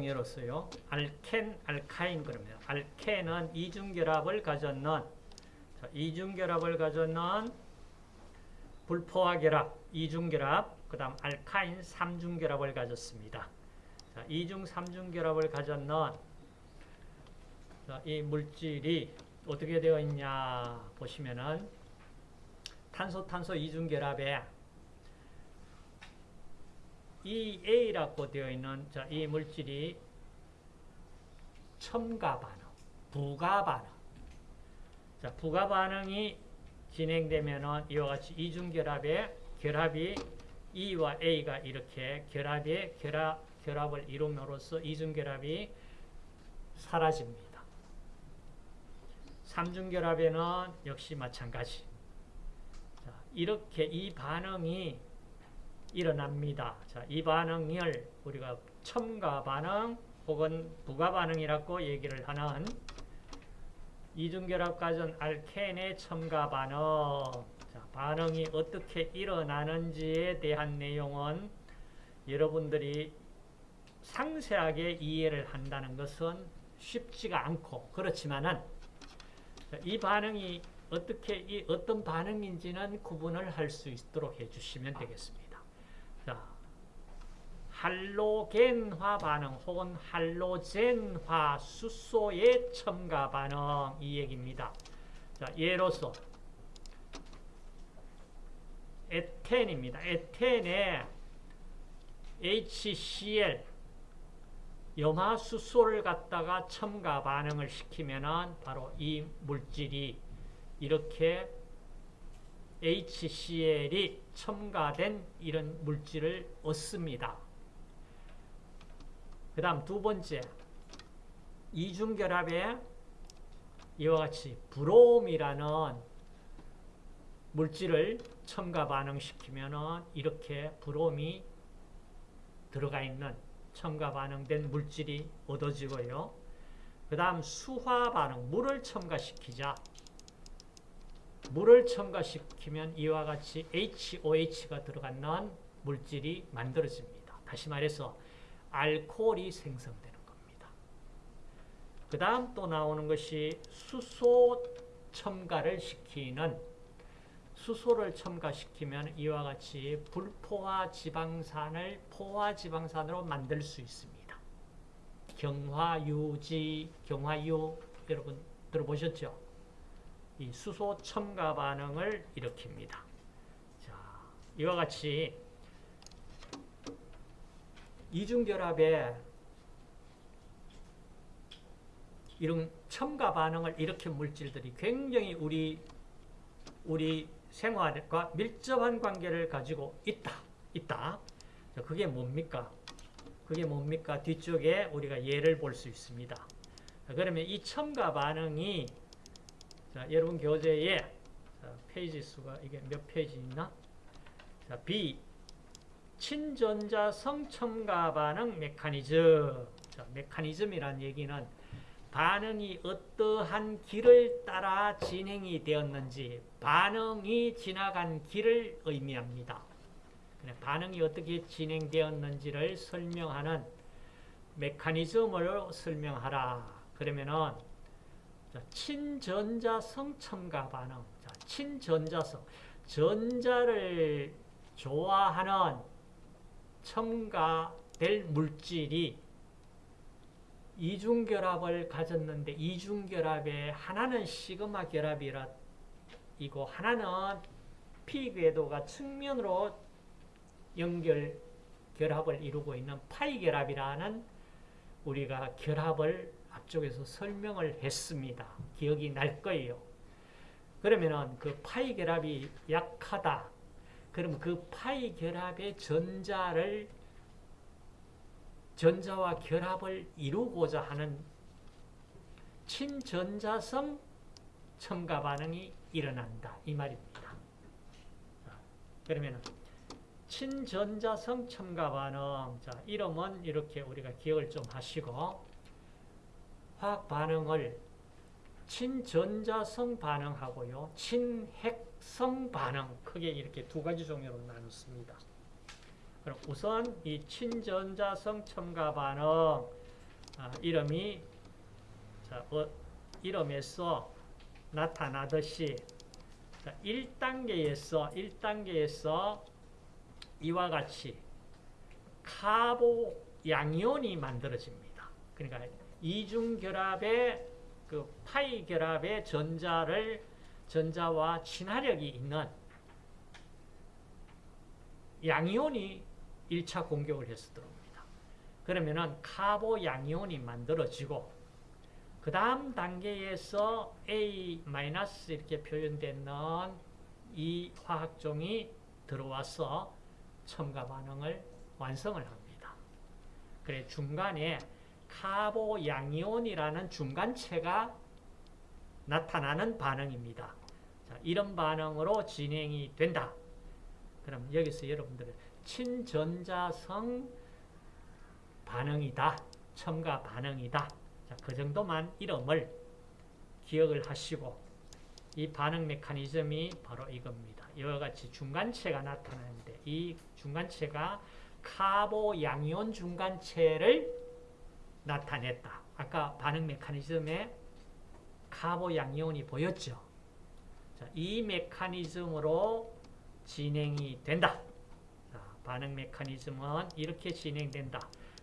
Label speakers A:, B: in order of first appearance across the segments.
A: 자, 여러분 5장 열었어요. 알켄, 알카인 그러면 알켄은 이중결합을 가졌는 자, 이중결합을 가졌는 불포화 결합, 이중결합, 그 다음 알카인 삼중결합을 가졌습니다. 자, 이중 삼중결합을 가졌는 자, 이 물질이 어떻게 되어 있냐 보시면은 탄소 탄소 이중결합에 이 A라고 되어 있는 자, 이 물질이 첨가 반응, 부가 반응. 자, 부가 반응이 진행되면은 이와 같이 이중 결합의 결합이 E와 A가 이렇게 결합의 결합 결합을 이룸으로써 이중 결합이 사라집니다. 삼중 결합에는 역시 마찬가지. 자, 이렇게 이 반응이 일어납니다. 자, 이 반응을 우리가 첨가 반응 혹은 부가 반응이라고 얘기를 하는 이중결합 가전 알켄의 첨가 반응. 자, 반응이 어떻게 일어나는지에 대한 내용은 여러분들이 상세하게 이해를 한다는 것은 쉽지가 않고 그렇지만은 이 반응이 어떻게 이 어떤 반응인지는 구분을 할 수 있도록 해주시면 되겠습니다. 자, 할로겐화 반응 혹은 할로젠화 수소의 첨가 반응 이 얘기입니다. 자, 예로서 에텐입니다. 에텐에 HCl 염화수소를 갖다가 첨가 반응을 시키면은 바로 이 물질이 이렇게 HCl이 첨가된 이런 물질을 얻습니다. 그 다음 두 번째, 이중결합에 이와 같이 브롬이라는 물질을 첨가 반응시키면 이렇게 브롬이 들어가 있는 첨가 반응된 물질이 얻어지고요. 그 다음 수화 반응, 물을 첨가시키자. 물을 첨가시키면 이와 같이 HOH가 들어가는 물질이 만들어집니다. 다시 말해서 알코올이 생성되는 겁니다. 그 다음 또 나오는 것이 수소 첨가를 시키는 수소를 첨가시키면 이와 같이 불포화 지방산을 포화 지방산으로 만들 수 있습니다. 경화유지, 경화유 여러분 들어보셨죠? 이 수소 첨가 반응을 일으킵니다. 자, 이와 같이 이중결합에 이런 첨가 반응을 일으킨 물질들이 굉장히 우리 우리 생활과 밀접한 관계를 가지고 있다. 있다. 자, 그게 뭡니까? 그게 뭡니까? 뒤쪽에 우리가 예를 볼 수 있습니다. 자, 그러면 이 첨가 반응이 자, 여러분 교재에 자, 페이지 수가 이게 몇 페이지 있나? 자, B 친전자 성 첨가 반응 메커니즘. 자, 메커니즘이란 얘기는 반응이 어떠한 길을 따라 진행이 되었는지 반응이 지나간 길을 의미합니다. 반응이 어떻게 진행되었는지를 설명하는 메커니즘을 설명하라. 그러면은 친전자성 첨가 반응. 친전자성. 전자를 좋아하는 첨가될 물질이 이중결합을 가졌는데 이중결합의 하나는 시그마 결합이라 이고 하나는 p 궤도가 측면으로 연결 결합을 이루고 있는 파이 결합이라는 우리가 결합을 앞쪽에서 설명을 했습니다. 기억이 날 거예요. 그러면은 그 파이 결합이 약하다. 그럼 그 파이 결합의 전자를 전자와 결합을 이루고자 하는 친전자성 첨가 반응이 일어난다. 이 말입니다. 그러면 친전자성 첨가 반응. 자, 이름은 이렇게 우리가 기억을 좀 하시고 화학 반응을 친전자성 반응하고요. 친핵성 반응 크게 이렇게 두 가지 종류로 나눴습니다. 그럼 우선 이 친전자성 첨가 반응 아, 이름이 자, 어, 이름에서 나타나듯이 자, 1단계에서 1단계에서 이와 같이 카보 양이온이 만들어집니다. 그러니까 이중 결합의 그 파이 결합의 전자를 전자와 친화력이 있는 양이온이 1차 공격을 해서 들어옵니다. 그러면은 카보 양이온이 만들어지고 그 다음 단계에서 A- 이렇게 표현되는 이 화학종이 들어와서 첨가 반응을 완성을 합니다. 그래 중간에 카보 양이온이라는 중간체가 나타나는 반응입니다. 자, 이런 반응으로 진행이 된다. 그럼 여기서 여러분들 친전자성 반응이다. 첨가 반응이다. 자, 그 정도만 이름을 기억을 하시고 이 반응 메커니즘이 바로 이겁니다. 이와 같이 중간체가 나타나는데 이 중간체가 카보 양이온 중간체를 나타냈다. 아까 반응 메커니즘에 카보 양이온이 보였죠. 자, 이 메커니즘으로 진행이 된다. 자, 반응 메커니즘은 이렇게 진행된다.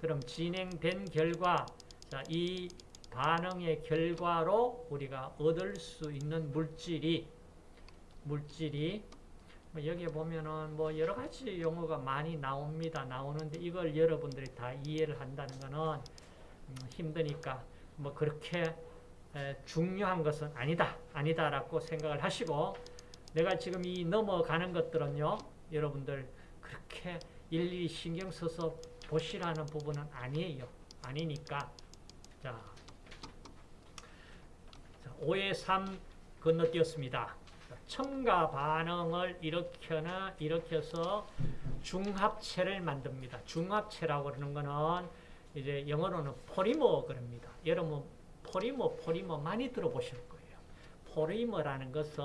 A: 그럼 진행된 결과 자, 이 반응의 결과로 우리가 얻을 수 있는 물질이 물질이 뭐 여기 보면은 뭐 여러 가지 용어가 많이 나옵니다. 나오는데 이걸 여러분들이 다 이해를 한다는 것은 음, 힘드니까 뭐 그렇게 중요한 것은 아니다. 아니다라고 생각을 하시고 내가 지금 이 넘어가는 것들은요. 여러분들 그렇게 일일이 신경 써서 보시라는 부분은 아니에요. 아니니까 자, 5의 3 건너뛰었습니다. 첨가 반응을 일으켜나 일으켜서 중합체를 만듭니다. 중합체라고 그러는 거는 이제 영어로는 포리머 그럽니다. 여러분 포리머 포리머 많이 들어보실 거예요. 포리머라는 것은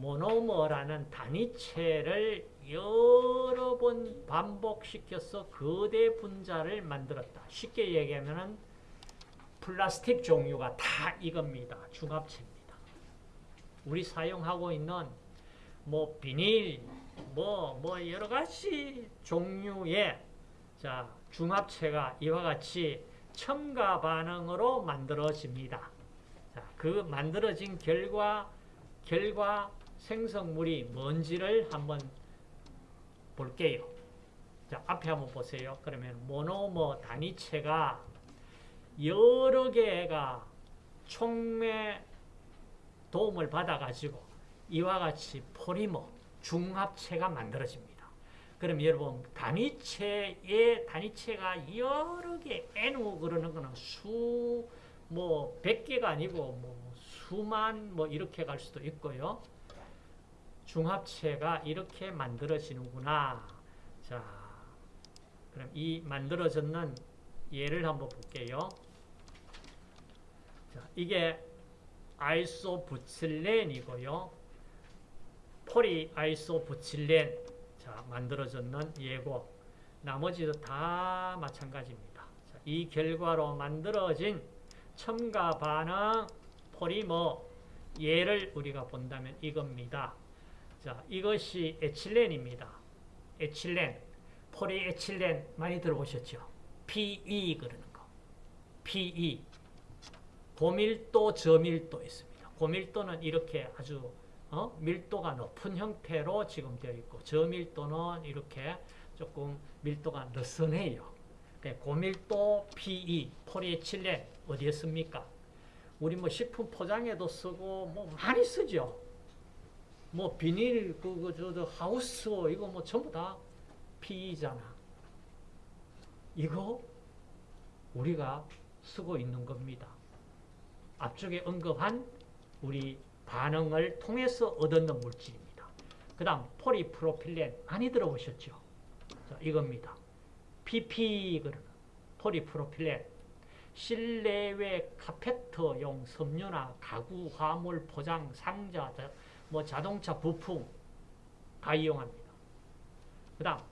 A: 모노머라는 단위체를 여러 번 반복시켜서 거대 분자를 만들었다. 쉽게 얘기하면 플라스틱 종류가 다 이겁니다. 중합체입니다. 우리 사용하고 있는 뭐 비닐, 뭐, 뭐 여러 가지 종류의 자, 중합체가 이와 같이 첨가 반응으로 만들어집니다. 자, 그 만들어진 결과, 결과 생성물이 뭔지를 한번 볼게요. 자, 앞에 한번 보세요. 그러면 모노머 단위체가 여러 개가 총매 도움을 받아가지고 이와 같이 포리머, 중합체가 만들어집니다. 그럼 여러분 단위체의 단위체가 여러 개 N 그러는 거는 수, 뭐 100개가 아니고 뭐 수만 뭐 이렇게 갈 수도 있고요. 중합체가 이렇게 만들어지는구나. 자, 그럼 이 만들어졌는 예를 한번 볼게요. 자, 이게 아이소부칠렌이고요. 폴이 아이소부칠렌 자, 만들어졌는 예고 나머지도 다 마찬가지입니다. 자, 이 결과로 만들어진 첨가 반응 포리머 예를 우리가 본다면 이겁니다. 자, 이것이 에틸렌입니다. 에틸렌, 폴리에틸렌 많이 들어보셨죠? PE 그러는 거. PE. 고밀도, 저밀도 있습니다. 고밀도는 이렇게 아주 어? 밀도가 높은 형태로 지금 되어 있고 저밀도는 이렇게 조금 밀도가 느슨해요. 그러니까 고밀도 PE, 폴리에틸렌 어디에 씁니까? 우리 뭐 식품 포장에도 쓰고 뭐 많이 쓰죠. 뭐 비닐 그거 저 하우스 이거 뭐 전부 다 PE잖아. 이거 우리가 쓰고 있는 겁니다. 앞쪽에 언급한 우리 반응을 통해서 얻는 물질입니다. 그 다음 포리프로필렌 많이 들어보셨죠? 자, 이겁니다. PP 포리프로필렌 실내외 카페트용 섬유나 가구, 화물, 포장, 상자, 뭐 자동차 부품 다 이용합니다. 그 다음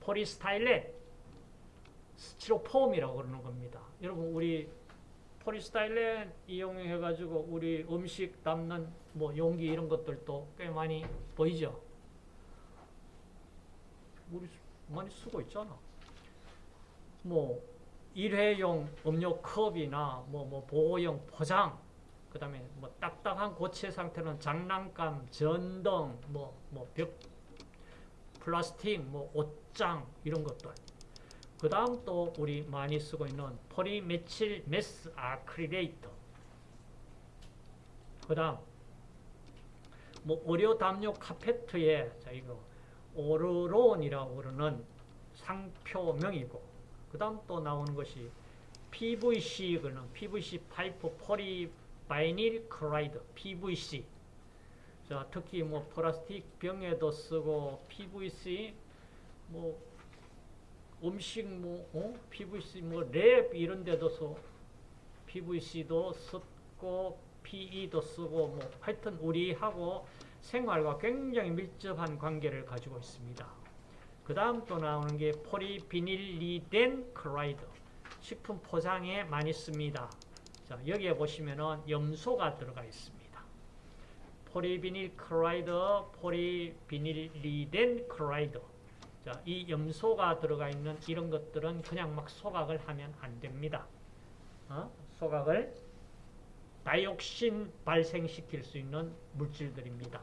A: 포리스타일렌, 스티로폼이라고 그러는 겁니다. 여러분 우리 포리스타일렌 이용해 가지고 우리 음식 담는 뭐 용기 이런 것들도 꽤 많이 보이죠. 우리 많이 쓰고 있잖아. 뭐 일회용 음료 컵이나 뭐 뭐 보호용 포장, 그 다음에 뭐 딱딱한 고체 상태는 장난감, 전등, 뭐 뭐 벽 플라스틱, 뭐 옷장 이런 것들. 그 다음 또 우리 많이 쓰고 있는 포리메칠 메스 아크릴레이터. 그 다음 뭐 의료 담요 카페트에 자 이거 오르론이라고 그러는 상표명이고 그 다음 또 나오는 것이 PVC 그는 PVC 파이프 polyvinyl chloride PVC 자 특히 뭐 플라스틱 병에도 쓰고 PVC 뭐 음식 뭐 어? PVC 뭐 랩 이런 데도 써 PVC도 쓰고 PE도 쓰고 뭐 하여튼 우리하고 생활과 굉장히 밀접한 관계를 가지고 있습니다. 그 다음 또 나오는 게 polyvinylidene chloride 식품 포장에 많이 씁니다. 자 여기에 보시면은 염소가 들어가 있습니다. polyvinyl chloride, polyvinylidene chloride 자, 이 염소가 들어가 있는 이런 것들은 그냥 막 소각을 하면 안 됩니다. 어? 소각을 다이옥신 발생시킬 수 있는 물질들입니다.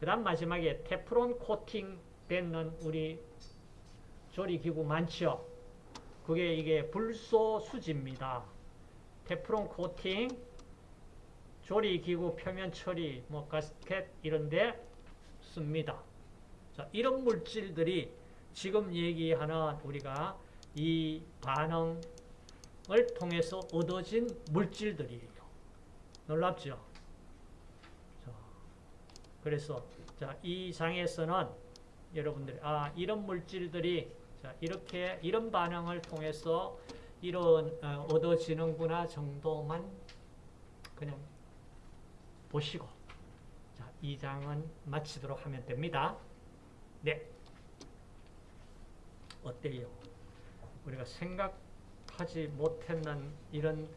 A: 그 다음 마지막에 테프론 코팅 되는 우리 조리기구 많죠? 그게 이게 불소 수지입니다. 테프론 코팅, 조리기구 표면 처리, 뭐 가스켓 이런데 씁니다. 자, 이런 물질들이 지금 얘기하는 우리가 이 반응을 통해서 얻어진 물질들이에요. 놀랍죠? 자, 그래서 자, 이 장에서는 여러분들이 아 이런 물질들이 자, 이렇게 이런 반응을 통해서 이런 어, 얻어지는구나 정도만 그냥 보시고 자, 이 장은 마치도록 하면 됩니다. 네. 어때요? 우리가 생각하지 못했는 이런